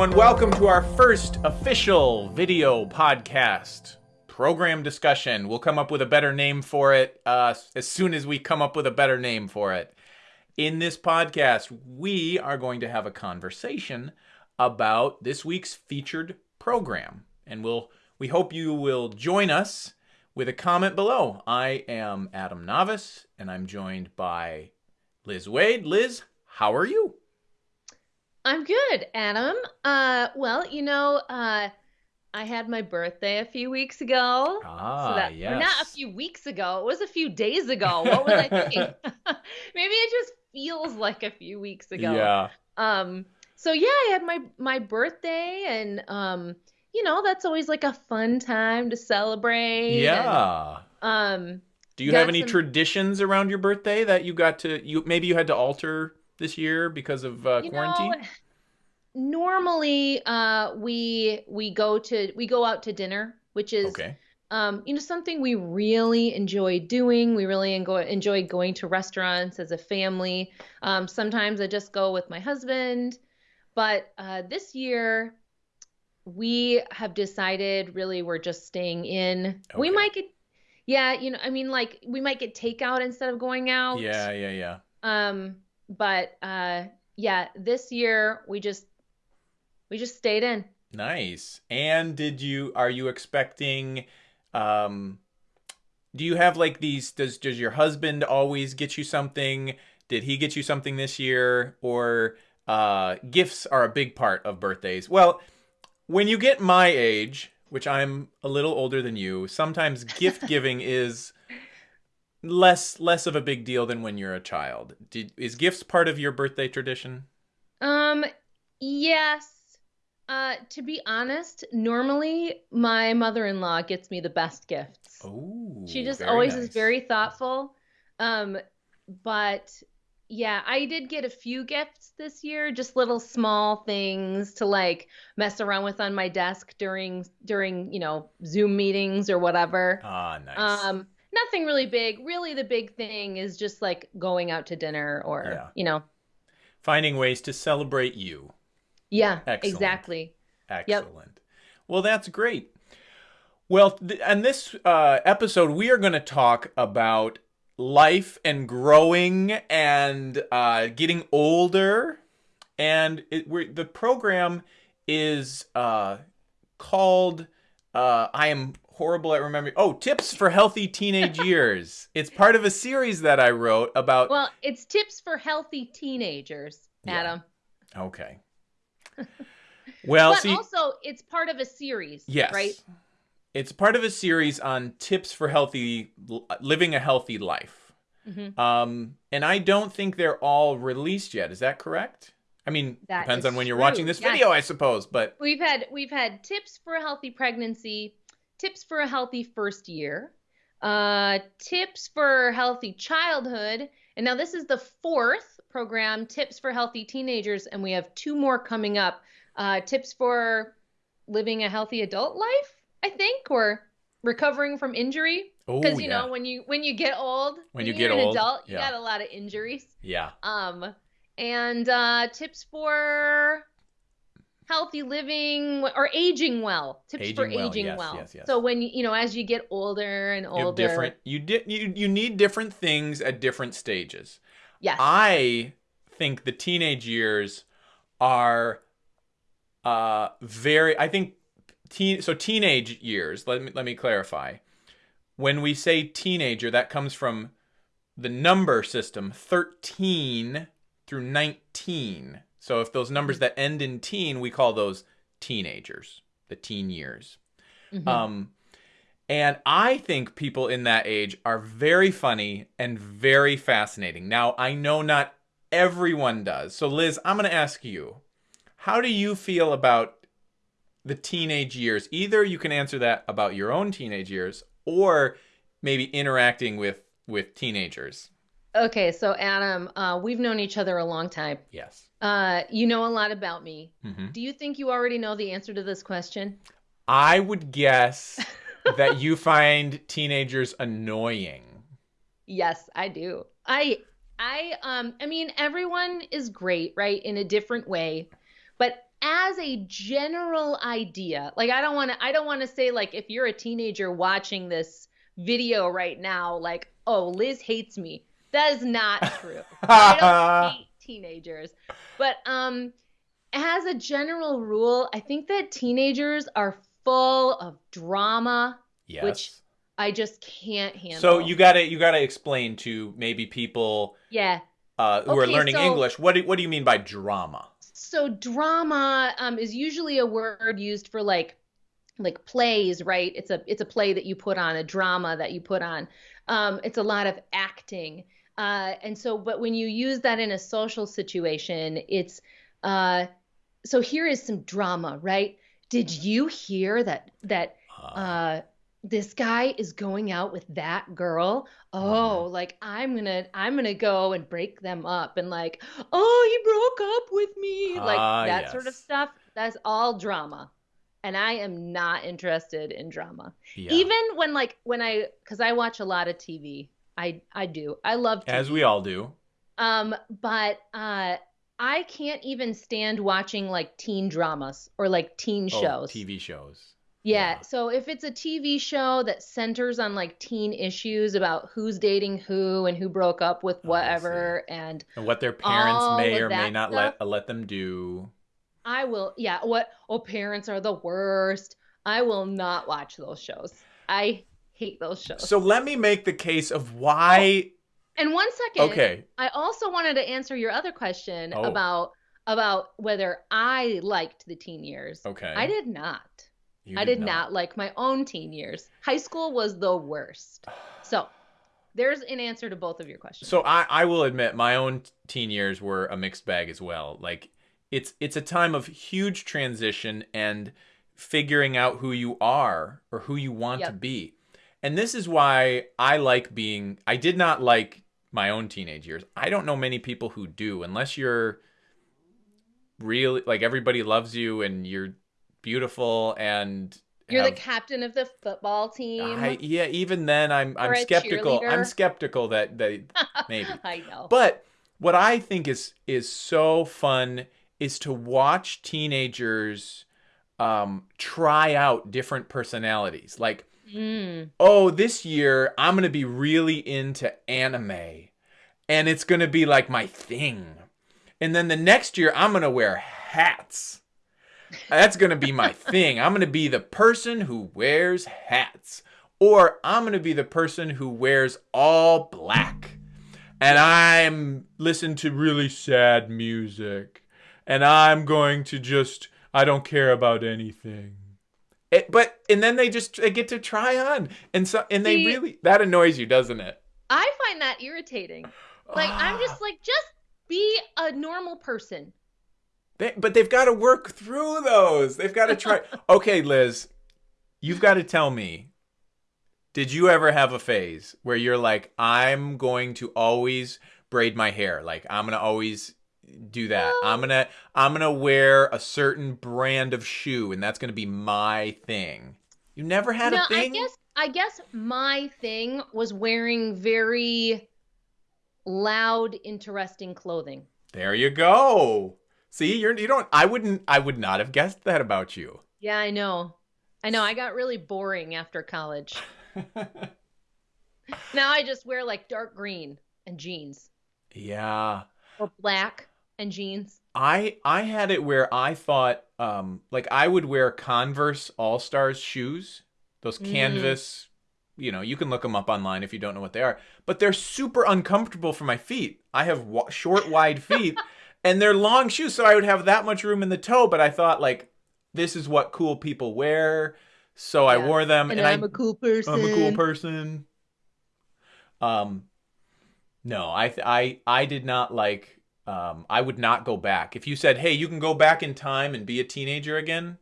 everyone. Welcome to our first official video podcast program discussion. We'll come up with a better name for it uh, as soon as we come up with a better name for it. In this podcast, we are going to have a conversation about this week's featured program, and we'll we hope you will join us with a comment below. I am Adam Navis, and I'm joined by Liz Wade. Liz, how are you? I'm good, Adam. Uh, well, you know, uh, I had my birthday a few weeks ago. Ah, so that, yes. not a few weeks ago. It was a few days ago. What was I thinking? Maybe it just feels like a few weeks ago. Yeah. Um. So yeah, I had my my birthday, and um, you know, that's always like a fun time to celebrate. and, Yeah. um. Do you have any some- traditions around your birthday that you got to you maybe you had to alter this year because of uh, You quarantine? know, normally uh we we go to we go out to dinner, which is okay. um you know something we really enjoy doing. We really enjoy enjoy going to restaurants as a family. Um sometimes I just go with my husband, but uh this year we have decided really we're just staying in. We might get yeah, you know, I mean like we might get takeout instead of going out. Yeah, yeah, yeah. Um, but uh yeah, this year we just we just stayed in. Nice. And did you are you expecting um do you have like these does does your husband always get you something? Did he get you something this year or uh gifts are a big part of birthdays. Well, when you get my age, which I'm a little older than you, sometimes gift giving is less less of a big deal than when you're a child. Did, is gifts part of your birthday tradition? Um, yes. Uh, to be honest, normally my mother-in-law gets me the best gifts. Oh, She just always nice. is very thoughtful. Um, but yeah, I did get a few gifts this year, just little small things to like mess around with on my desk during during, you know, Zoom meetings or whatever. Ah, nice. Um, nothing really big. Really, the big thing is just like going out to dinner or, Yeah. you know, Finding ways to celebrate you. yeah, Excellent. exactly. Excellent. Well, that's great. Well, th- and this uh, episode, we are going to talk about life and growing and uh, getting older. And it, we're, the program is uh, called uh, I am horrible at remembering. Oh, tips for healthy teenage years. It's part of a series that I wrote about. Well, it's tips for healthy teenagers, Yeah. Adam. okay. Well, but see, also, it's part of a series, Yes. right? It's part of a series on tips for healthy living a healthy life. Mhm. Um, and I don't think they're all released yet. Is that correct? I mean, That depends on when you're true, watching this yes. video, I suppose. But We've had we've had tips for a healthy pregnancy, tips for a healthy first year, uh, tips for healthy childhood, and now this is the fourth program, tips for healthy teenagers, and we have two more coming up. Uh, tips for living a healthy adult life, I think, or recovering from injury. oh Because you yeah, know when you when you get old, When you you're get an old, adult, you yeah. got a lot of injuries. yeah, Um, and uh, tips for healthy living or aging well. Tips for Aging well, aging yes, well. yes, yes. So when you you know as you get older and older you different. You did. You you need different things at different stages. yes, I think the teenage years are uh very I think teen so teenage years, let me let me clarify. When we say teenager, that comes from the number system 13 through 19. So if those numbers that end in teen, we call those teenagers, the teen years. Mhm. Um, and I think people in that age are very funny and very fascinating. Now, I know not everyone does. So, Liz, I'm going to ask you how do you feel about the teenage years? Either you can answer that about your own teenage years or maybe interacting with with teenagers. Okay. So Adam, uh, we've known each other a long time. Yes. Uh, you know a lot about me. hmm Do you think you already know the answer to this question? I would guess that you find teenagers annoying. Yes, I do. I I um I mean everyone is great, right? In a different way. But as a general idea, like I don't want to I don't want to say like if you're a teenager watching this video right now like, "Oh, Liz hates me." That is not true. I don't hate teenagers. But um as a general rule, I think that teenagers are full of drama, yes. which I just can't handle. So you gotta you gotta explain to maybe people yeah uh, who are learning so- English what do, what do you mean by drama? so drama um, is usually a word used for like like plays right it's a it's a play that you put on a drama that you put on um, it's a lot of acting uh, and so but when you use that in a social situation it's uh, so here is some drama right did you hear that that uh, this guy is going out with that girl. Oh, like I'm gonna I'm gonna go and break them up and like, oh, he broke up with me. Like Ah, that sort of stuff. That's all drama. And I am not interested in drama. yeah. Even when like when I cuz I watch a lot of TV. I I do. I love TV. as we all do. Um, but uh I can't even stand watching like teen dramas or like teen Oh, shows. TV shows. Yeah. Yeah. So if it's a TV show that centers on like teen issues about who's dating who and who broke up with Oh, whatever, and And what their parents may or may not stuff. let let them do. I will, yeah, what, oh, parents are the worst. I will not watch those shows. I hate those shows. So let me make the case of why. Oh, and one second, Okay. I also wanted to answer your other question Oh. about about whether I liked the teen years. Okay. I did not. I did not. like my own teen years. High school was the worst. So there's an answer to both of your questions. So I, I will admit my own teen years were a mixed bag as well. Like it's it's a time of huge transition and figuring out who you are or who you want to be. And this is why I like being I did not like my own teenage years. I don't know many people who do unless you're really like everybody loves you and you're beautiful and You're have- the captain of the football team. I, yeah, even then I'm I'm skeptical. I'm skeptical that that maybe. I know. But what I think is is so fun is to watch teenagers um, try out different personalities. Like, Mm. oh, this year I'm gonna be really into anime, and it's gonna be like my thing. And then the next year I'm gonna wear hats. That's gonna be my thing. I'm gonna be the person who wears hats, or I'm gonna be the person who wears all black and I'm listen to really sad music, and I'm going to just I don't care about anything. It, but and then they just they get to try on, and so and they See- really that annoys you, doesn't it? I find that irritating. Like I'm Ah. just like just be a normal person. They, but they've got to work through those. They've got to try. okay, Liz, you've got to tell me. Did you ever have a phase where you're like, I'm going to always braid my hair? Like I'm gonna always do that. I'm gonna I'm gonna wear a certain brand of shoe, and that's gonna be my thing. You never had no, a thing. I guess I guess my thing was wearing very loud, interesting clothing. There you go. See, you're you don't. I wouldn't. I would not have guessed that about you. Yeah, I know. I know. I got really boring after college. Now I just wear like dark green and jeans yeah. or black and jeans. I I had it where I thought um like I would wear Converse All Stars shoes, those Mm. canvas, you know, you can look them up online if you don't know what they are, but they're super uncomfortable for my feet. I have wa- short wide feet and they're long shoes so I would have that much room in the toe, but I thought like this is what cool people wear, so I wore them And, and, I'm I a cool person. I'm a cool person. Um, no, I th- I I did not like. Um, I would not go back. If you said, "Hey, you can go back in time and be a teenager again,"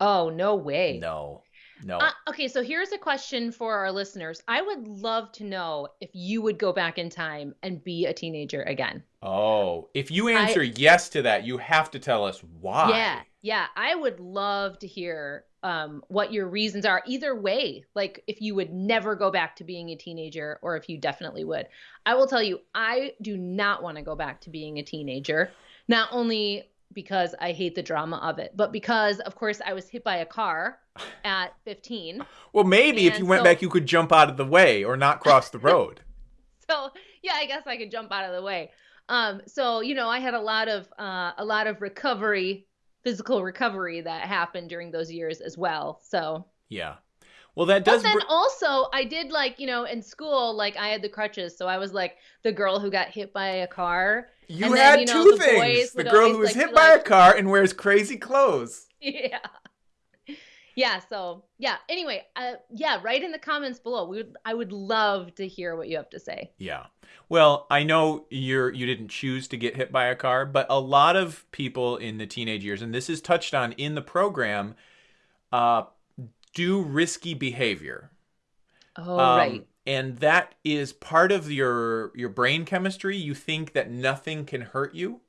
Oh, no way. no, no. Uh, okay, so here's a question for our listeners. I would love to know if you would go back in time and be a teenager again. oh, if you answer yes to that, you have to tell us why. Yeah, yeah. I would love to hear um, what your reasons are. Either way, like if you would never go back to being a teenager or if you definitely would. I will tell you, I do not want to go back to being a teenager. Not only because I hate the drama of it, but because, of course, I was hit by a car at 15. Well, maybe if you went so- back, you could jump out of the way or not cross the road. So yeah, I guess I could jump out of the way. Um, so you know, I had a lot of uh, a lot of recovery, physical recovery that happened during those years as well. So yeah. Well, that does. But then br- also, I did like, you know, in school, like I had the crutches. So I was like the girl who got hit by a car. you and then, had you know, two the things: the girl who was like, hit by a car and wears crazy clothes. Yeah. Yeah. So, yeah. Anyway, uh, yeah, write in the comments below. We would, I would love to hear what you have to say. Yeah. Well, I know you're you didn't choose to get hit by a car, but a lot of people in the teenage years, and this is touched on in the program, uh, do risky behavior. Oh, Um, right. And that is part of your your brain chemistry. You think that nothing can hurt you.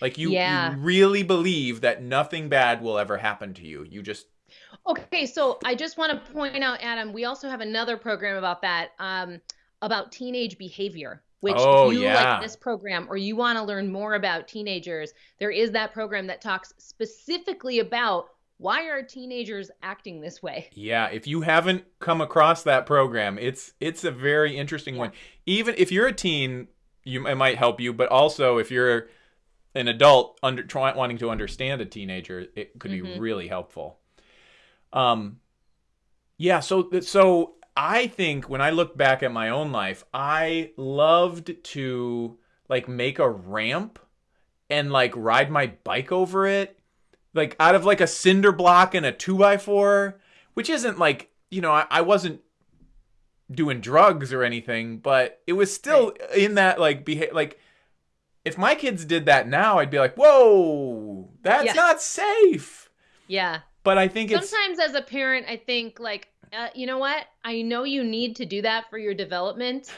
Like you, Yeah. you really believe that nothing bad will ever happen to you. You just Okay, so I just want to point out, Adam, we also have another program about that, um, about teenage behavior. Which, Oh, if you yeah. like this program or you want to learn more about teenagers, there is that program that talks specifically about why are teenagers acting this way. Yeah, if you haven't come across that program, it's it's a very interesting one. Even if you're a teen, you it might help you, but also if you're an adult under try, wanting to understand a teenager, it could be Mhm. really helpful. Um yeah, so so I think when I look back at my own life, I loved to like make a ramp and like ride my bike over it like out of like a cinder block and a two by four, which isn't like you know I, I wasn't doing drugs or anything, but it was still in that like behavior like if my kids did that now, I'd be like, whoa, that's Yeah. not safe. Yeah. But I think it's Sometimes as a parent, I think like, uh, you know what? I know you need to do that for your development.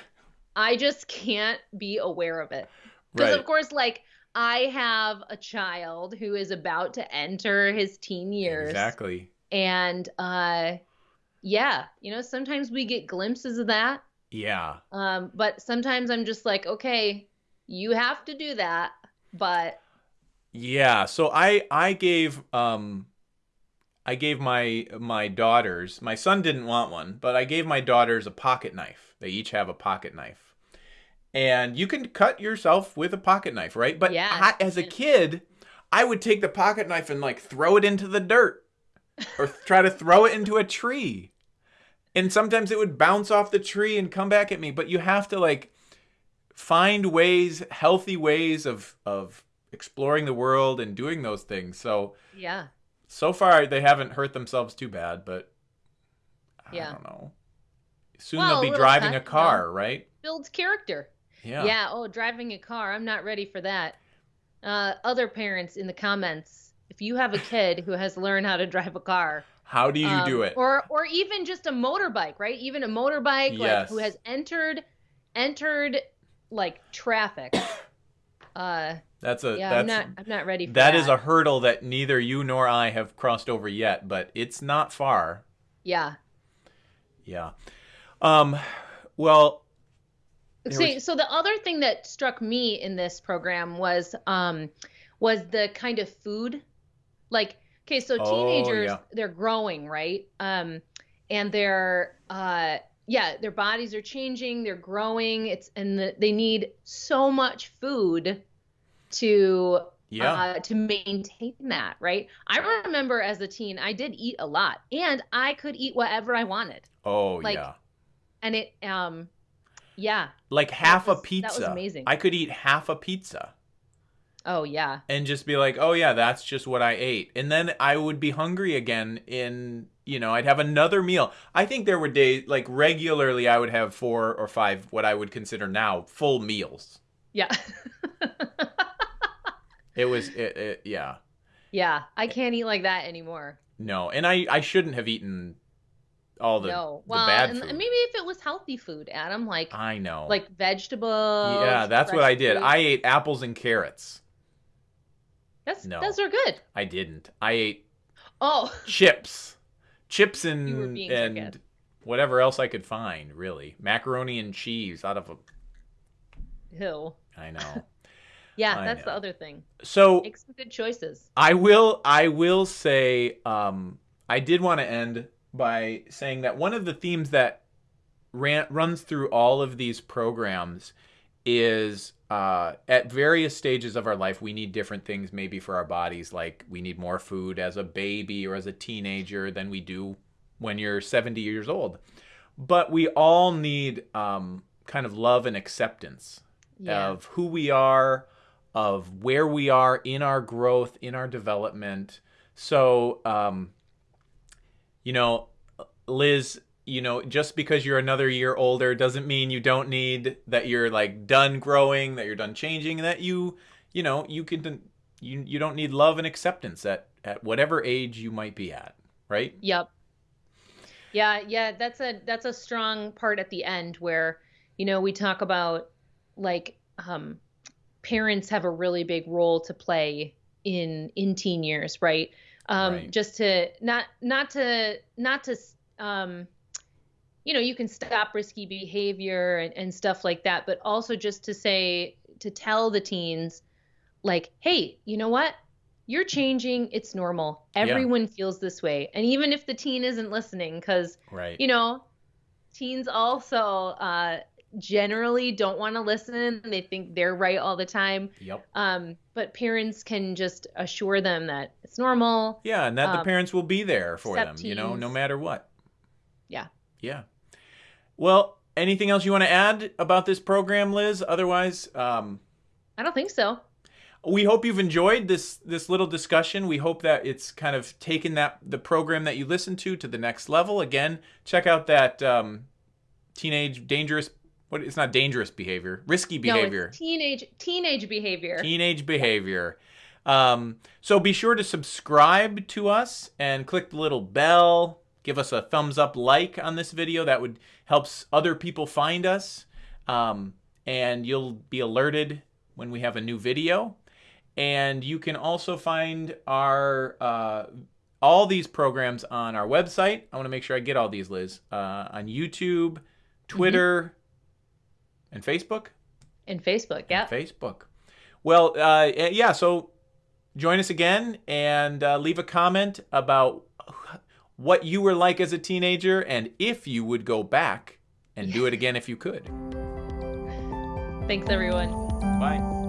I just can't be aware of it. Because right. of course, like I have a child who is about to enter his teen years. Exactly. And uh yeah, you know, sometimes we get glimpses of that. Yeah. Um, but sometimes I'm just like, okay, you have to do that. But Yeah, so I I gave um I gave my my daughters, my son didn't want one, but I gave my daughters a pocket knife. They each have a pocket knife. And you can cut yourself with a pocket knife, right? But Yeah. I, as a kid, I would take the pocket knife and like throw it into the dirt or try to throw it into a tree. And sometimes it would bounce off the tree and come back at me, but you have to like find ways, healthy ways of of exploring the world and doing those things. So yeah, so far they haven't hurt themselves too bad, but I Yeah. don't know. Soon Well, they'll be little driving a car, right? builds character. Yeah. Yeah. Oh, driving a car. I'm not ready for that. Uh, other parents in the comments, if you have a kid who has learned how to drive a car, How do you um, do it? or or even just a motorbike, right? Even a motorbike, like who has entered entered like traffic. Uh, that's a yeah, that's I'm not I'm not ready for that that. is a hurdle that neither you nor I have crossed over yet, but it's not far. yeah. Yeah. Um well, See, was- so the other thing that struck me in this program was um was the kind of food. Like, okay, so Oh, teenagers yeah. they're growing, right? Um and they're uh yeah, their bodies are changing, they're growing. It's and the, they need so much food to yeah. uh, to maintain that, right? I remember as a teen, I did eat a lot, and I could eat whatever I wanted, oh, like, yeah. and it, um, yeah, Like half was- a pizza. that was amazing. I could eat half a pizza. oh yeah, and just be like, "Oh yeah, that's just what I ate." And then I would be hungry again in, you know, I'd have another meal. I think there were days like regularly I would have four or five what I would consider now full meals. yeah. It was it, it yeah. Yeah, I can't eat like that anymore. No, and I I shouldn't have eaten all the, no, the well, bad and food. maybe if it was healthy food, Adam, like I know. like vegetables. yeah, that's what I did. fruit. I ate apples and carrots. that's no. those are good. I didn't. I ate Oh, chips. Chips and and whatever else I could find, really. Macaroni and cheese out of a hill. I know. Yeah, I that's the other thing. So Make some good choices. I will I will say um I did want to end by saying that one of the themes that ran, runs through all of these programs is uh, at various stages of our life we need different things maybe for our bodies like we need more food as a baby or as a teenager than we do when you're 70 years old but we all need um, kind of love and acceptance Yeah. of who we are, of where we are in our growth, in our development. So, um, you know, Liz, you know, just because you're another year older doesn't mean you don't need that you're like done growing, that you're done changing, that you, you know, you can, you you don't need love and acceptance at at whatever age you might be at, right? Yep. Yeah, yeah, that's a that's a strong part at the end where, you know, we talk about like um parents have a really big role to play in in teen years, right? Um Right. just to not not to not to um you know, you can stop risky behavior and, and stuff like that, but also just to say to tell the teens like, hey, you know what? You're changing. It's normal. Yeah. Everyone feels this way. And even if the teen isn't listening, because, Right. you know, teens also uh, generally don't want to listen. They think they're right all the time. Yep. Um, but parents can just assure them that it's normal. Yeah, and that the Um, parents will be there for them, accept you know, no matter what. Yeah. Yeah. Well, anything else you want to add about this program, Liz? Otherwise, um, I don't think so. we hope you've enjoyed this this little discussion. We hope that it's kind of taken that the program that you listen to to the next level. Again, check out that um, teenage dangerous. What it's not dangerous behavior, risky behavior. No, it's teenage teenage behavior. teenage behavior. Um, so be sure to subscribe to us and click the little bell. Give us a thumbs up, like on this video. That would helps other people find us, um, and you'll be alerted when we have a new video. And you can also find our uh, all these programs on our website. I want to make sure I get all these, Liz. Uh, on YouTube, Twitter, and Facebook. and Facebook. Yeah. Facebook. Well, uh, yeah. So join us again and uh, leave a comment about what you were like as a teenager and if you would go back and do it again if you could. Thanks, everyone. Bye.